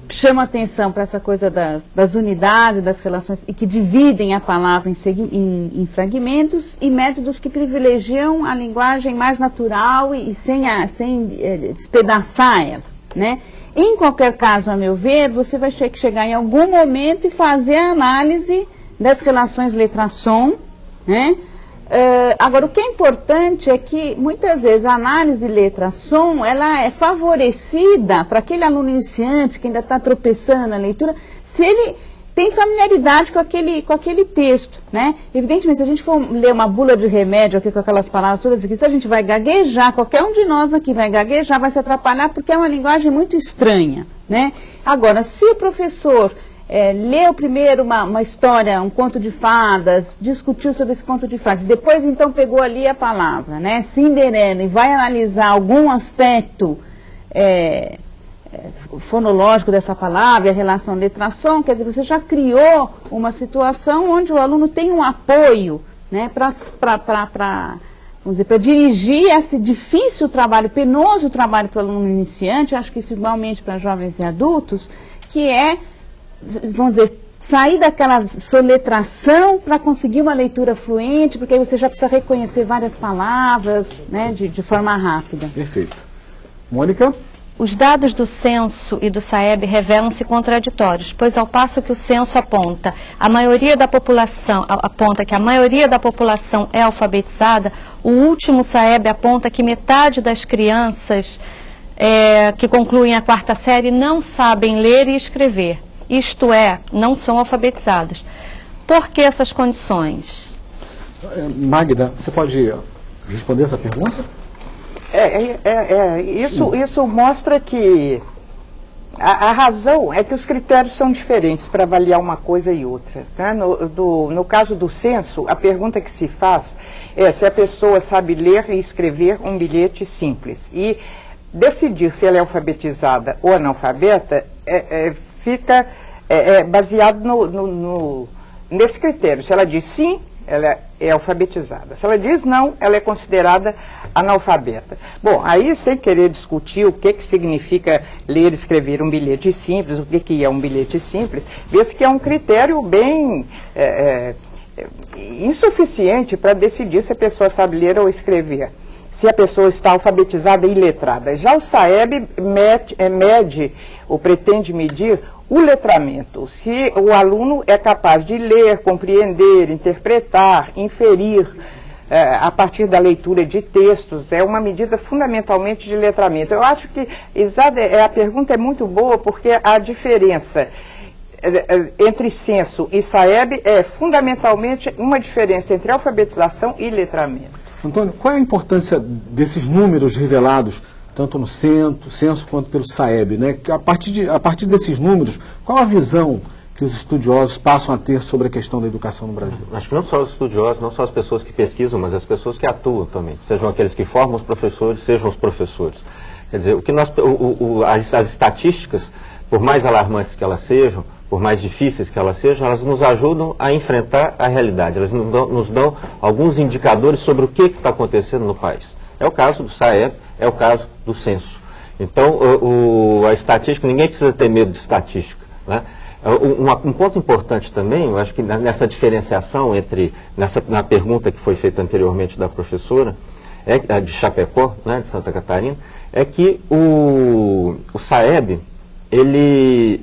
Speaker 11: chama atenção para essa coisa das, das unidades, das relações, e que dividem a palavra em, em- em fragmentos, e métodos que privilegiam a linguagem mais natural e, e sem, a, sem eh, despedaçar ela. Né? Em qualquer caso, a meu ver, você vai ter que chegar em algum momento e fazer a análise das relações letra-som, né? Eh, agora, o que é importante é que, muitas vezes, a análise letra-som, ela é favorecida para aquele aluno iniciante que ainda está tropeçando na leitura, se ele tem familiaridade com aquele, com aquele texto, né? Evidentemente, se a gente for ler uma bula de remédio aqui com aquelas palavras todas aqui, se a gente vai gaguejar, qualquer um de nós aqui vai gaguejar, vai se atrapalhar, porque é uma linguagem muito estranha, né? Agora, se o professor é, leu primeiro uma, uma história, um conto de fadas, discutiu sobre esse conto de fadas, depois então pegou ali a palavra, né, Cinderela, e vai analisar algum aspecto é, é, fonológico dessa palavra, a relação letra-som, quer dizer, você já criou uma situação onde o aluno tem um apoio, né, para vamos dizer, para dirigir esse difícil trabalho, penoso trabalho para o aluno iniciante, acho que isso igualmente para jovens e adultos, que é vamos dizer, sair daquela soletração para conseguir uma leitura fluente, porque aí você já precisa reconhecer várias palavras né, de, de forma rápida.
Speaker 1: Perfeito. Mônica?
Speaker 12: Os dados do censo e do SAEB revelam-se contraditórios, pois ao passo que o censo aponta a maioria da população aponta que a maioria da população é alfabetizada, o último SAEB aponta que metade das crianças eh, que concluem a quarta série não sabem ler e escrever, isto é, não são alfabetizadas. Por que essas condições?
Speaker 1: Eh, Magda, você pode responder essa pergunta?
Speaker 9: É, é, é, é, isso, isso mostra que a, a razão é que os critérios são diferentes para avaliar uma coisa e outra. né? No, do- no caso do censo, a pergunta que se faz é se a pessoa sabe ler e escrever um bilhete simples. E decidir se ela é alfabetizada ou analfabeta é, é, fica é, é, baseado no, no- no- nesse critério. Se ela diz sim, ela é alfabetizada. Se ela diz não, ela é considerada analfabeta. Bom, aí sem querer discutir o que, que significa ler e escrever um bilhete simples, o que, que é um bilhete simples, vê-se que é um critério bem é, é, insuficiente para decidir se a pessoa sabe ler ou escrever. Se a pessoa está alfabetizada e letrada. Já o SAEB mede, é, mede ou pretende medir o letramento. Se o aluno é capaz de ler, compreender, interpretar, inferir eh, a partir da leitura de textos, é uma medida fundamentalmente de letramento. Eu acho que é, a pergunta é muito boa porque a diferença eh, entre censo e SAEB é fundamentalmente uma diferença entre alfabetização e letramento.
Speaker 1: Antônio, qual é a importância desses números revelados, tanto no censo, censo quanto pelo SAEB? Né? A, partir de, a partir desses números, qual a visão que os estudiosos passam a ter sobre a questão da educação no Brasil?
Speaker 10: Acho que não só os estudiosos, não só as pessoas que pesquisam, mas as pessoas que atuam também. Sejam aqueles que formam os professores, sejam os professores. Quer dizer, o que nós, o- o- as, as estatísticas, por mais alarmantes que elas sejam, por mais difíceis que elas sejam, elas nos ajudam a enfrentar a realidade. Elas nos dão, nos dão alguns indicadores sobre o que está acontecendo no país. É o caso do SAEB, é o caso do censo. Então, o- o- a estatística, ninguém precisa ter medo de estatística. Né? É, Um, um ponto importante também, eu acho que nessa diferenciação entre, nessa, na pergunta que foi feita anteriormente da professora, é, de Chapecó, né, de Santa Catarina, é que o, o SAEB, ele,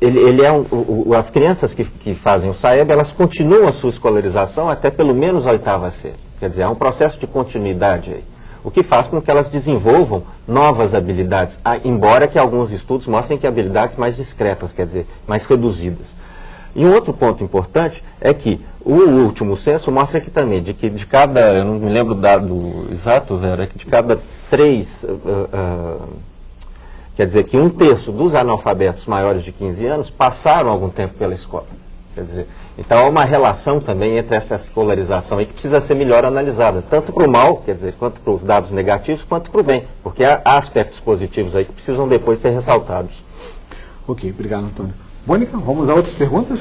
Speaker 10: ele, ele é um, o- as crianças que, que fazem o SAEB, elas continuam a sua escolarização até pelo menos a oitava série. Quer dizer, há um processo de continuidade aí. O que faz com que elas desenvolvam novas habilidades, embora que alguns estudos mostrem que habilidades mais discretas, quer dizer, mais reduzidas. E um outro ponto importante é que o último censo mostra aqui também, de que de cada, eu não me lembro o dado exato, Vera, é que de cada três, ah, ah, quer dizer que um terço dos analfabetos maiores de 15 anos passaram algum tempo pela escola. Quer dizer, então há uma relação também entre essa escolarização aí que precisa ser melhor analisada, tanto para o mal, quer dizer, quanto para os dados negativos, quanto para o bem, porque há há aspectos positivos aí que precisam depois ser ressaltados.
Speaker 1: Ok, obrigado, Antônio. Mônica, vamos a outras perguntas?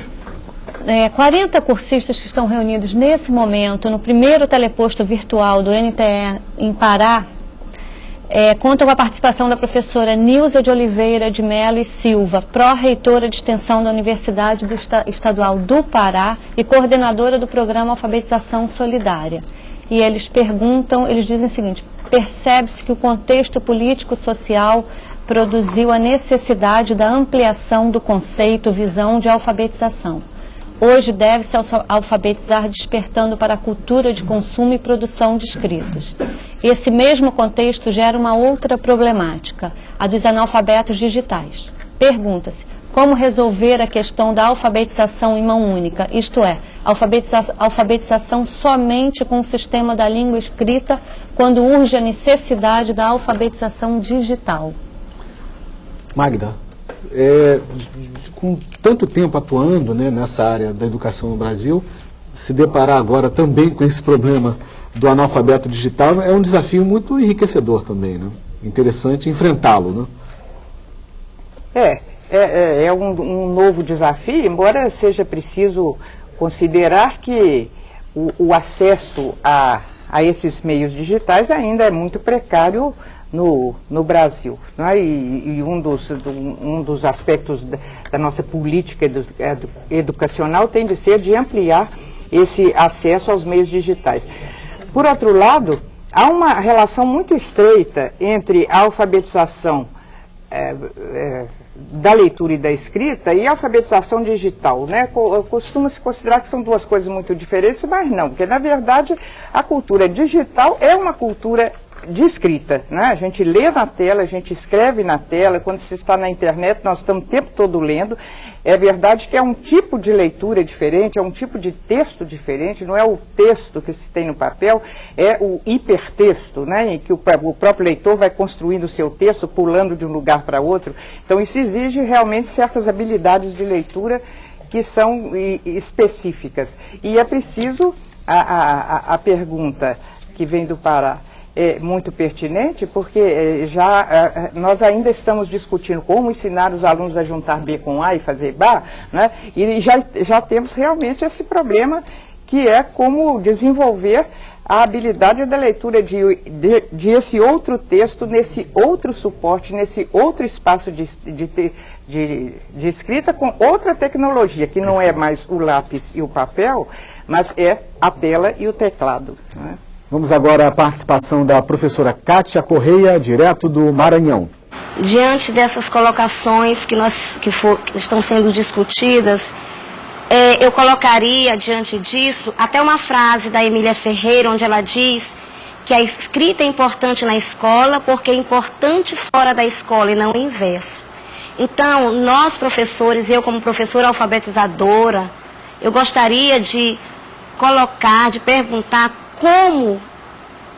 Speaker 12: É, 40 cursistas que estão reunidos nesse momento no primeiro teleposto virtual do NTE em Pará É, conta com a participação da professora Nilza de Oliveira de Melo e Silva, pró-reitora de extensão da Universidade do Estadual do Pará e coordenadora do programa Alfabetização Solidária. E eles perguntam, eles dizem o seguinte, percebe-se que o contexto político-social produziu a necessidade da ampliação do conceito visão de alfabetização. Hoje deve-se alfabetizar despertando para a cultura de consumo e produção de escritos. Esse mesmo contexto gera uma outra problemática, a dos analfabetos digitais. Pergunta-se, como resolver a questão da alfabetização em mão única, isto é, alfabetiza alfabetização somente com o sistema da língua escrita, quando urge a necessidade da alfabetização digital?
Speaker 1: Magda, é, com tanto tempo atuando né, nessa área da educação no Brasil, se deparar agora também com esse problema do analfabeto digital é um desafio muito enriquecedor também, né? Interessante enfrentá-lo, né?
Speaker 9: É, é, é, é um, um, novo desafio, embora seja preciso considerar que o, o acesso a, a esses meios digitais ainda é muito precário no, no Brasil. Né? E, e, um, dos, um dos aspectos da, da nossa política edu, edu, educacional tem de ser de ampliar esse acesso aos meios digitais. Por outro lado, há uma relação muito estreita entre a alfabetização é, é, da leitura e da escrita e a alfabetização digital. Né? Costuma-se considerar que são duas coisas muito diferentes, mas não, porque na verdade a cultura digital é uma cultura de escrita, né? A gente lê na tela, a gente escreve na tela, quando se está na internet, nós estamos o tempo todo lendo. É verdade que é um tipo de leitura diferente, é um tipo de texto diferente, não é o texto que se tem no papel, é o hipertexto, né? em que o, o próprio leitor vai construindo o seu texto, pulando de um lugar para outro. Então isso exige realmente certas habilidades de leitura que são específicas. E é preciso a, a, a pergunta que vem do Pará é, muito pertinente, porque é, já é, nós ainda estamos discutindo como ensinar os alunos a juntar B com A e fazer BA, né? e já, já temos realmente esse problema que é como desenvolver a habilidade da leitura de, de, de, esse outro texto, nesse outro suporte, nesse outro espaço de, de, de, de escrita com outra tecnologia, que não é mais o lápis e o papel, mas é a tela e o teclado. Né?
Speaker 1: Vamos agora à participação da professora Kátia Correia, direto do Maranhão.
Speaker 18: Diante dessas colocações que, nós, que, for, que estão sendo discutidas, é, eu colocaria diante disso até uma frase da Emília Ferreira, onde ela diz que a escrita é importante na escola porque é importante fora da escola e não o inverso. Então, nós professores, eu como professora alfabetizadora, eu gostaria de colocar, de perguntar como,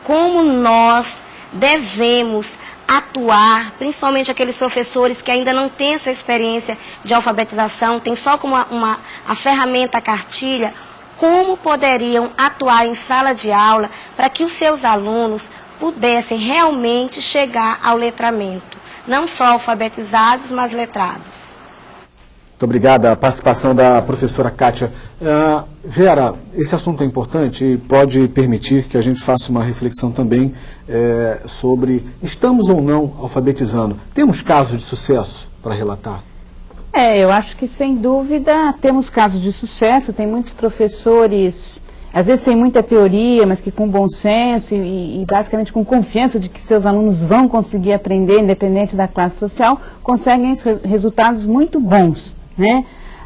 Speaker 18: como nós devemos atuar, principalmente aqueles professores que ainda não têm essa experiência de alfabetização, tem só como uma, uma, a ferramenta a cartilha, como poderiam atuar em sala de aula para que os seus alunos pudessem realmente chegar ao letramento, não só alfabetizados, mas letrados.
Speaker 1: Muito obrigada a participação da professora Kátia. Uh, Vera, esse assunto é importante e pode permitir que a gente faça uma reflexão também é, sobre estamos ou não alfabetizando. Temos casos de sucesso para relatar?
Speaker 11: É, eu acho que sem dúvida temos casos de sucesso, tem muitos professores, às vezes sem muita teoria, mas que com bom senso e, e basicamente com confiança de que seus alunos vão conseguir aprender, independente da classe social, conseguem resultados muito bons. Né?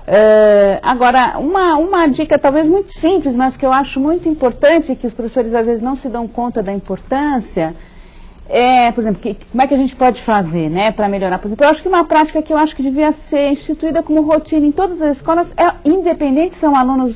Speaker 11: Uh, agora, uma, uma dica talvez muito simples, mas que eu acho muito importante, que os professores às vezes não se dão conta da importância, é, por exemplo, que, como é que a gente pode fazer né, para melhorar? Por exemplo, eu acho que uma prática que eu acho que devia ser instituída como rotina em todas as escolas, é, independente se são alunos,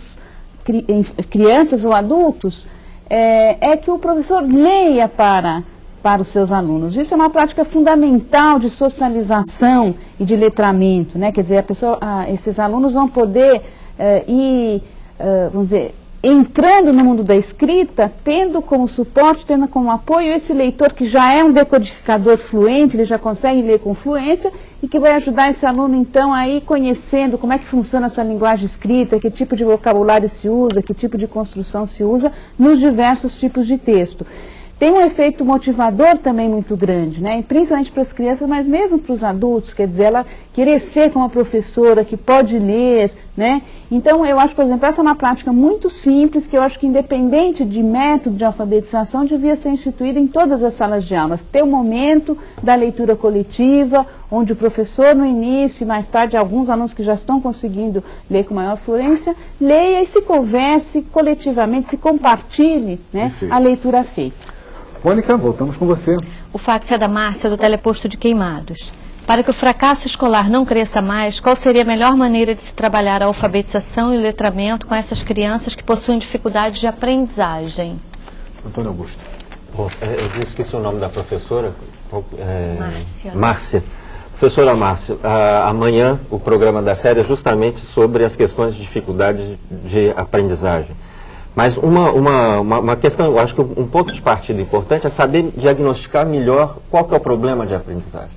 Speaker 11: cri, crianças ou adultos, é, é que o professor leia para para os seus alunos. Isso é uma prática fundamental de socialização e de letramento, né? Quer dizer, pessoa, ah, esses alunos vão poder eh, ir, eh, vamos dizer, entrando no mundo da escrita, tendo como suporte, tendo como apoio esse leitor que já é um decodificador fluente, ele já consegue ler com fluência e que vai ajudar esse aluno então a ir conhecendo como é que funciona essa linguagem escrita, que tipo de vocabulário se usa, que tipo de construção se usa nos diversos tipos de texto. Tem um efeito motivador também muito grande, né? E principalmente para as crianças, mas mesmo para os adultos, quer dizer, ela querer ser como uma professora que pode ler, né? Então, eu acho, por exemplo, essa é uma prática muito simples, que eu acho que independente de método de alfabetização, devia ser instituída em todas as salas de aulas. Ter o um momento da leitura coletiva, onde o professor no início e mais tarde, alguns alunos que já estão conseguindo ler com maior fluência, leia e se converse coletivamente, se compartilhe né, a leitura feita.
Speaker 1: Mônica, voltamos com você.
Speaker 12: O fax é da Márcia, do Teleposto de Queimados. Para que o fracasso escolar não cresça mais, qual seria a melhor maneira de se trabalhar a alfabetização e o letramento com essas crianças que possuem dificuldades de aprendizagem?
Speaker 1: Antônio Augusto.
Speaker 10: Bom, é, eu esqueci o nome da professora.
Speaker 12: É, Márcia.
Speaker 10: Márcia. Professora Márcia, amanhã o programa da série é justamente sobre as questões de dificuldade de aprendizagem. Mas uma, uma, uma, uma, questão, eu acho que um ponto de partida importante é saber diagnosticar melhor qual que é o problema de aprendizagem.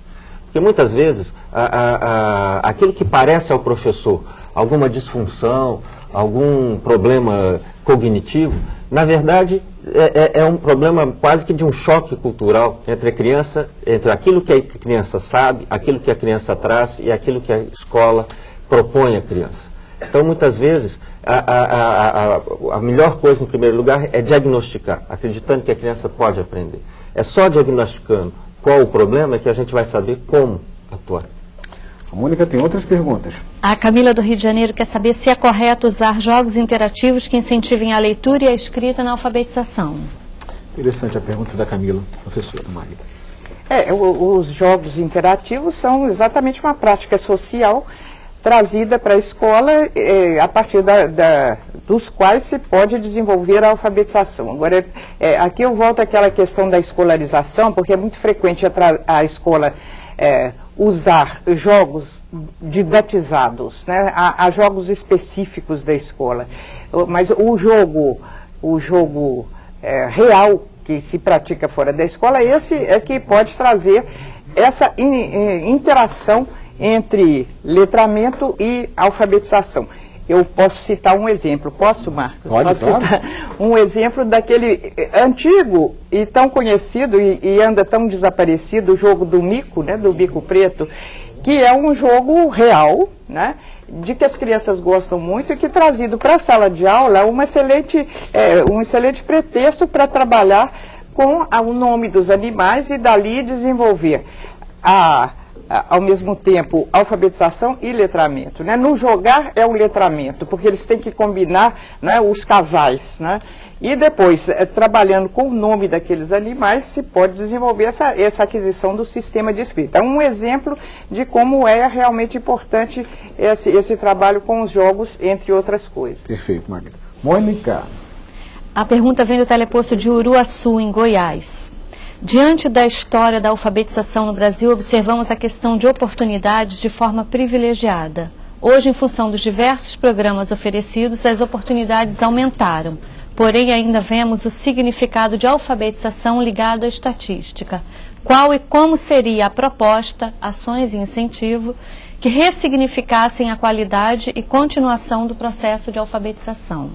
Speaker 10: Porque muitas vezes a, a, a, aquilo que parece ao professor alguma disfunção, algum problema cognitivo, na verdade é, é, é, um problema quase que de um choque cultural entre a criança, entre aquilo que a criança sabe, aquilo que a criança traz e aquilo que a escola propõe à criança. Então, muitas vezes, a, a, a, a, melhor coisa, em primeiro lugar, é diagnosticar, acreditando que a criança pode aprender. É só diagnosticando qual o problema que a gente vai saber como atuar.
Speaker 1: A Mônica tem outras perguntas.
Speaker 12: A Camila do Rio de Janeiro quer saber se é correto usar jogos interativos que incentivem a leitura e a escrita na alfabetização.
Speaker 1: Interessante a pergunta da Camila, professora Maria.
Speaker 9: É, os jogos interativos são exatamente uma prática social trazida para a escola eh, a partir da, da, dos quais se pode desenvolver a alfabetização. Agora, eh, aqui eu volto àquela questão da escolarização, porque é muito frequente a, a escola eh, usar jogos didatizados, né? há, há, jogos específicos da escola, mas o jogo, o jogo real que se pratica fora da escola, esse é que pode trazer essa in, interação entre letramento e alfabetização. Eu posso citar um exemplo, posso, Marcos?
Speaker 1: Pode,
Speaker 9: posso
Speaker 1: claro.
Speaker 9: citar um exemplo daquele antigo e tão conhecido e, e, anda tão desaparecido, o jogo do mico, né, do bico preto, que é um jogo real, né, de que as crianças gostam muito e que trazido para a sala de aula uma excelente, é, um excelente pretexto para trabalhar com o nome dos animais e dali desenvolver a ao mesmo tempo alfabetização e letramento. Né? No jogar é o letramento, porque eles têm que combinar né, os casais. Né? E depois, é, trabalhando com o nome daqueles animais, se pode desenvolver essa, essa aquisição do sistema de escrita. É um exemplo de como é realmente importante esse, esse trabalho com os jogos, entre outras coisas.
Speaker 1: Perfeito, Margarida. Mônica.
Speaker 12: A pergunta vem do teleposto de Uruaçu, em Goiás. Diante da história da alfabetização no Brasil, observamos a questão de oportunidades de forma privilegiada. Hoje, em função dos diversos programas oferecidos, as oportunidades aumentaram. Porém, ainda vemos o significado de alfabetização ligado à estatística. Qual e como seria a proposta, ações e incentivo que ressignificassem a qualidade e continuação do processo de alfabetização?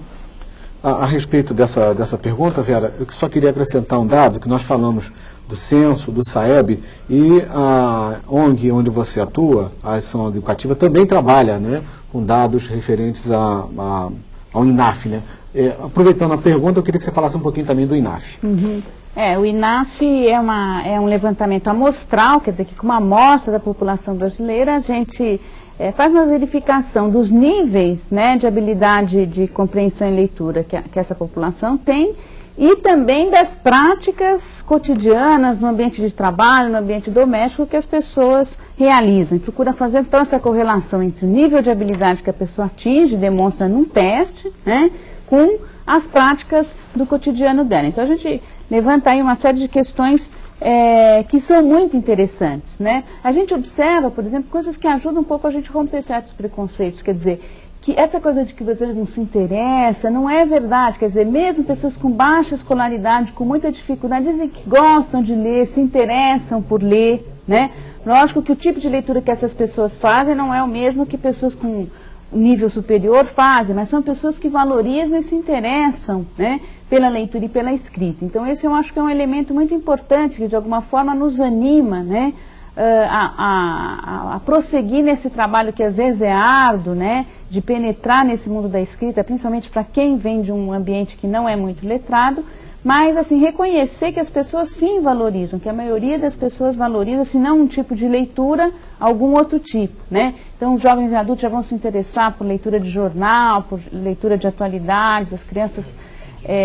Speaker 1: A, a, respeito dessa, dessa pergunta, Vera, eu só queria acrescentar um dado, que nós falamos do censo, do SAEB, e a ONG onde você atua, a Ação Educativa, também trabalha né, com dados referentes a, a, ao INAF. Né? É, aproveitando a pergunta, eu queria que você falasse um pouquinho também do INAF.
Speaker 11: Uhum. É, o INAF é, uma, é um levantamento amostral, quer dizer que com uma amostra da população brasileira, a gente é, faz uma verificação dos níveis né, de habilidade de compreensão e leitura que, a, que essa população tem e também das práticas cotidianas no ambiente de trabalho, no ambiente doméstico que as pessoas realizam. E procura fazer então essa correlação entre o nível de habilidade que a pessoa atinge, demonstra num teste, né, com as práticas do cotidiano dela. Então a gente levanta aí uma série de questões é, que são muito interessantes. Né? A gente observa, por exemplo, coisas que ajudam um pouco a gente a romper certos preconceitos. Quer dizer, que essa coisa de que você não se interessa não é verdade. Quer dizer, mesmo pessoas com baixa escolaridade, com muita dificuldade, dizem que gostam de ler, se interessam por ler. Né? Lógico que o tipo de leitura que essas pessoas fazem não é o mesmo que pessoas com nível superior fazem, mas são pessoas que valorizam e se interessam né, pela leitura e pela escrita. Então esse eu acho que é um elemento muito importante que de alguma forma nos anima né, a, a, a, prosseguir nesse trabalho que às vezes é árduo, né, de penetrar nesse mundo da escrita, principalmente para quem vem de um ambiente que não é muito letrado, mas assim reconhecer que as pessoas sim valorizam, que a maioria das pessoas valoriza, se não um tipo de leitura, algum outro tipo, né? Então os jovens e adultos já vão se interessar por leitura de jornal, por leitura de atualidades, as crianças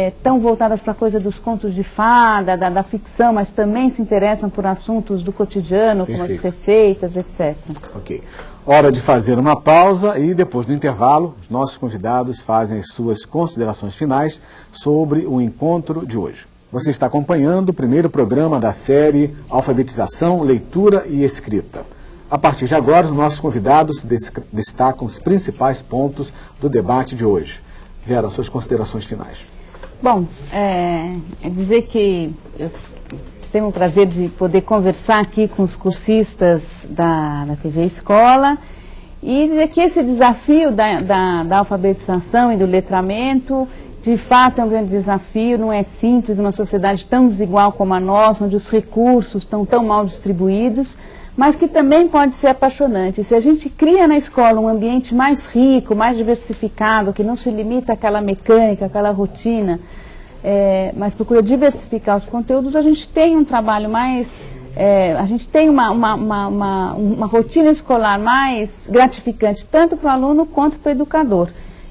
Speaker 11: estão é, voltadas para a coisa dos contos de fada, da, da, ficção, mas também se interessam por assuntos do cotidiano, como as receitas, etc.
Speaker 1: Ok. Hora de fazer uma pausa e depois do intervalo, os nossos convidados fazem as suas considerações finais sobre o encontro de hoje. Você está acompanhando o primeiro programa da série Alfabetização, Leitura e Escrita. A partir de agora, os nossos convidados destacam os principais pontos do debate de hoje. Vera, suas considerações finais.
Speaker 11: Bom, é, é dizer que eu tenho o prazer de poder conversar aqui com os cursistas da, da TV Escola e dizer que esse desafio da, da, da alfabetização e do letramento de fato é um grande desafio, não é simples numa sociedade tão desigual como a nossa, onde os recursos estão tão mal distribuídos, mas que também pode ser apaixonante. Se a gente cria na escola um ambiente mais rico, mais diversificado, que não se limita àquela mecânica, àquela rotina, é, mas procura diversificar os conteúdos, a gente tem um trabalho mais, é, a gente tem uma, uma, uma, uma, uma rotina escolar mais gratificante, tanto para o aluno quanto para o educador.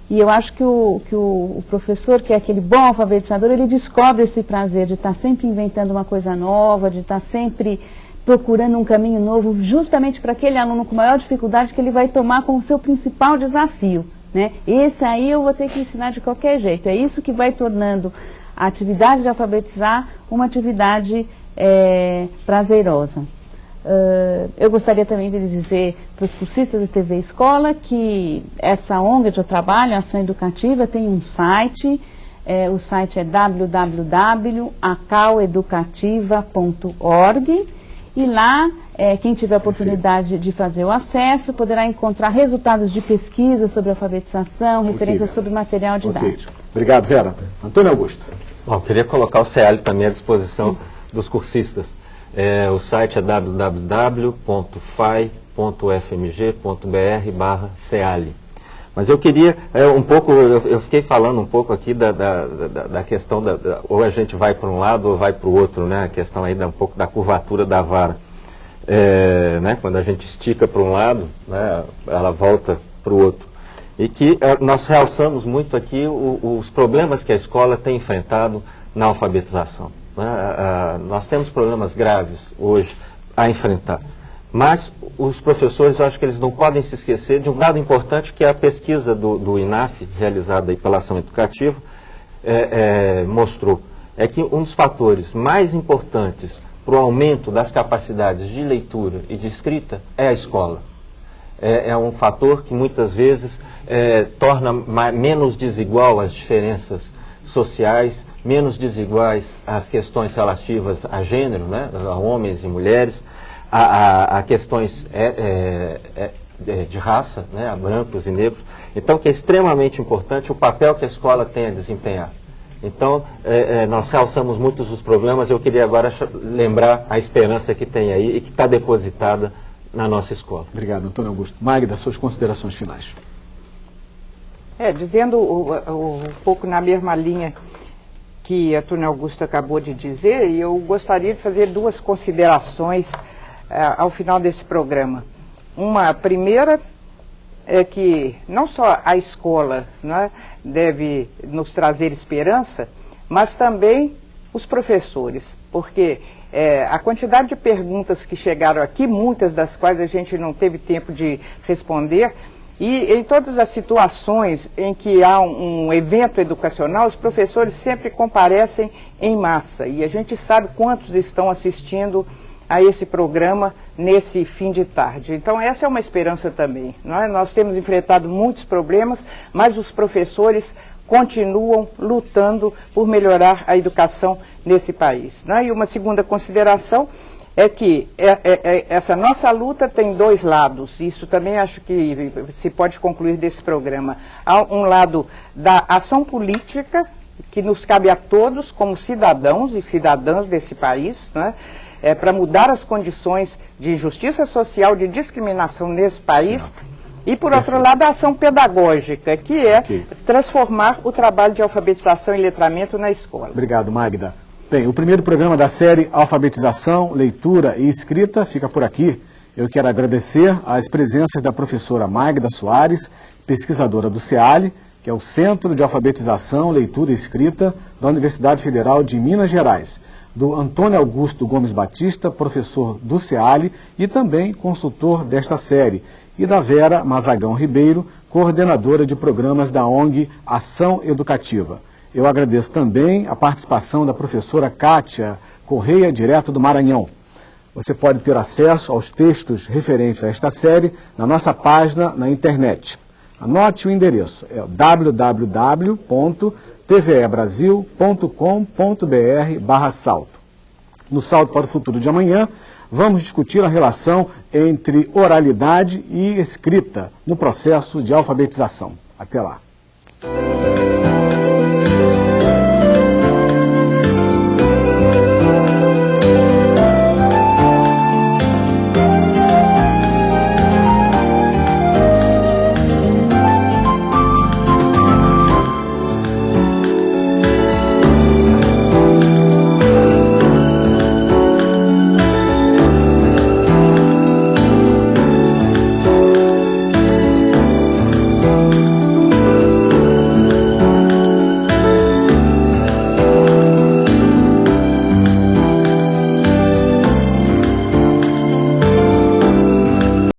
Speaker 11: E eu acho que o, que o, o, professor, que é aquele bom alfabetizador, ele descobre esse prazer de estar sempre inventando uma coisa nova, de estar sempre procurando um caminho novo, justamente para aquele aluno com maior dificuldade que ele vai tomar como seu principal desafio. Né? Esse aí eu vou ter que ensinar de qualquer jeito. É isso que vai tornando a atividade de alfabetizar uma atividade é, prazerosa. Uh, eu gostaria também de dizer para os cursistas de TV Escola que essa ONG de trabalho, Ação Educativa, tem um site, é, o site é www.acaueducativa.org e lá é, quem tiver a oportunidade de fazer o acesso poderá encontrar resultados de pesquisa sobre alfabetização, referências sobre material didático.
Speaker 1: Obrigado, Vera. Antônio Augusto.
Speaker 10: Bom, queria colocar o CEAL também à disposição Sim. dos cursistas. É, o site é www.fai.fmg.br barra. Mas eu queria é, um pouco, eu, eu, fiquei falando um pouco aqui da, da, da, da questão, da, da, ou a gente vai para um lado ou vai para o outro, né? A questão aí da, um pouco da curvatura da vara. É, né? Quando a gente estica para um lado, né? ela volta para o outro e que eh, nós realçamos muito aqui os problemas que a escola tem enfrentado na alfabetização. Né? Nós temos problemas graves hoje a enfrentar. Mas os professores, eu acho que eles não podem se esquecer de um dado importante que é a pesquisa do, do INAF, realizada pela ação educativa, é, é, mostrou. É que um dos fatores mais importantes para o aumento das capacidades de leitura e de escrita é a escola é, é um fator que muitas vezes é, torna menos desigual as diferenças sociais, menos desiguais as questões relativas a gênero, né, a homens e mulheres, a, a, a questões é, é, é, é de raça, né, a brancos e negros. Então, que é extremamente importante o papel que a escola tem a desempenhar. Então, é, nós realçamos muitos dos problemas, eu queria agora lembrar a esperança que tem aí e que está depositada na nossa escola.
Speaker 1: Obrigado, Antônio Augusto. Magda, suas considerações finais.
Speaker 9: É, dizendo um pouco na mesma linha que Antônio Augusto acabou de dizer, eu gostaria de fazer duas considerações uh, ao final desse programa. Uma primeira é que não só a escola né, deve nos trazer esperança, mas também os professores, porque é, a quantidade de perguntas que chegaram aqui, muitas das quais a gente não teve tempo de responder, e em todas as situações em que há um, um, evento educacional, os professores sempre comparecem em massa. E a gente sabe quantos estão assistindo a esse programa nesse fim de tarde. Então essa é uma esperança também. É? Nós temos enfrentado muitos problemas, mas os professores continuam lutando por melhorar a educação nesse país. Né? E uma segunda consideração é que é, é, é, essa nossa luta tem dois lados. Isso também acho que se pode concluir desse programa. Há um lado da ação política, que nos cabe a todos como cidadãos e cidadãs desse país, né? É, para mudar as condições de justiça social, de discriminação nesse país. Certo. E, por Perfeito. outro lado, a ação pedagógica, que é okay. transformar o trabalho de alfabetização e letramento na escola.
Speaker 1: Obrigado, Magda. Bem, o primeiro programa da série Alfabetização, Leitura e Escrita fica por aqui. Eu quero agradecer as presenças da professora Magda Soares, pesquisadora do CEALI, que é o Centro de Alfabetização, Leitura e Escrita da Universidade Federal de Minas Gerais, do Antônio Augusto Gomes Batista, professor do CEALI e também consultor desta série, e da Vera Mazagão Ribeiro, coordenadora de programas da ONG Ação Educativa. Eu agradeço também a participação da professora Kátia Correia, direto do Maranhão. Você pode ter acesso aos textos referentes a esta série na nossa página na internet. Anote o endereço, é www.tvebrasil.com.br barra salto. No Salto para o Futuro de Amanhã, vamos discutir a relação entre oralidade e escrita no processo de alfabetização. Até lá.